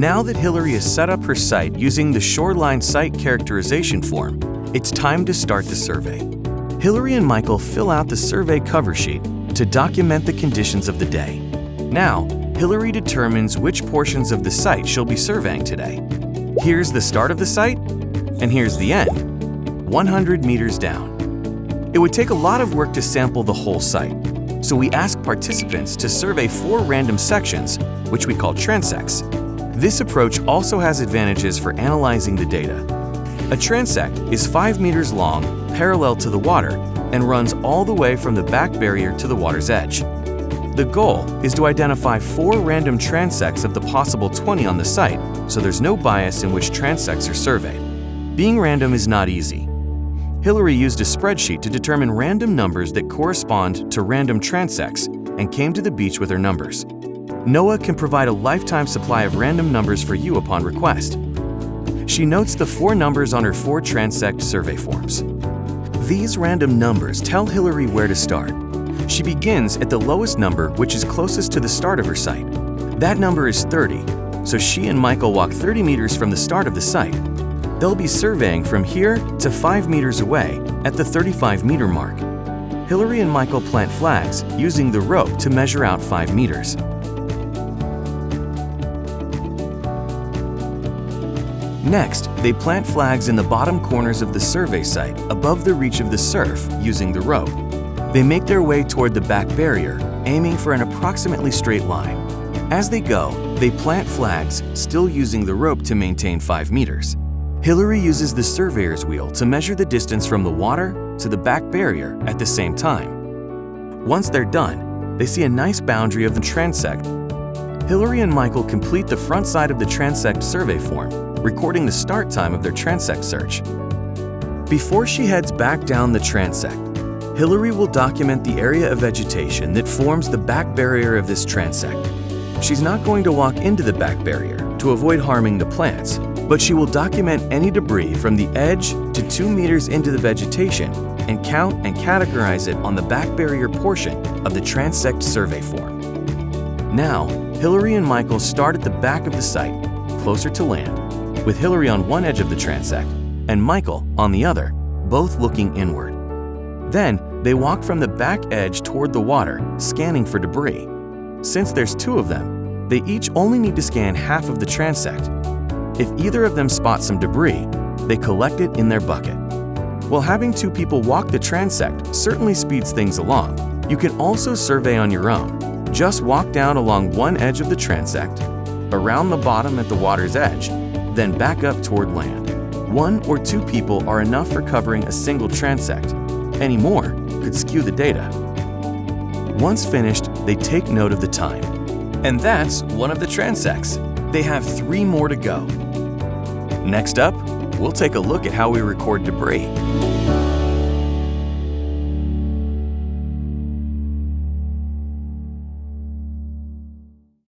Now that Hillary has set up her site using the Shoreline Site Characterization form, it's time to start the survey. Hillary and Michael fill out the survey cover sheet to document the conditions of the day. Now, Hillary determines which portions of the site she'll be surveying today. Here's the start of the site, and here's the end, 100 meters down. It would take a lot of work to sample the whole site, so we ask participants to survey four random sections, which we call transects. This approach also has advantages for analyzing the data. A transect is 5 meters long, parallel to the water, and runs all the way from the back barrier to the water's edge. The goal is to identify four random transects of the possible 20 on the site, so there's no bias in which transects are surveyed. Being random is not easy, Hillary used a spreadsheet to determine random numbers that correspond to random transects and came to the beach with her numbers. NOAA can provide a lifetime supply of random numbers for you upon request. She notes the four numbers on her four transect survey forms. These random numbers tell Hillary where to start. She begins at the lowest number which is closest to the start of her site. That number is 30, so she and Michael walk 30 meters from the start of the site They'll be surveying from here to 5 meters away at the 35 meter mark. Hillary and Michael plant flags using the rope to measure out 5 meters. Next, they plant flags in the bottom corners of the survey site above the reach of the surf using the rope. They make their way toward the back barrier, aiming for an approximately straight line. As they go, they plant flags, still using the rope to maintain 5 meters. Hillary uses the surveyor's wheel to measure the distance from the water to the back barrier at the same time. Once they're done, they see a nice boundary of the transect. Hillary and Michael complete the front side of the transect survey form, recording the start time of their transect search. Before she heads back down the transect, Hillary will document the area of vegetation that forms the back barrier of this transect. She's not going to walk into the back barrier to avoid harming the plants, but she will document any debris from the edge to 2 meters into the vegetation and count and categorize it on the back barrier portion of the transect survey form. Now, Hillary and Michael start at the back of the site, closer to land, with Hillary on one edge of the transect and Michael on the other, both looking inward. Then, they walk from the back edge toward the water, scanning for debris. Since there's two of them, they each only need to scan half of the transect if either of them spots some debris, they collect it in their bucket. While having two people walk the transect certainly speeds things along, you can also survey on your own. Just walk down along one edge of the transect, around the bottom at the water's edge, then back up toward land. One or two people are enough for covering a single transect. Any more could skew the data. Once finished, they take note of the time. And that's one of the transects. They have three more to go. Next up, we'll take a look at how we record debris.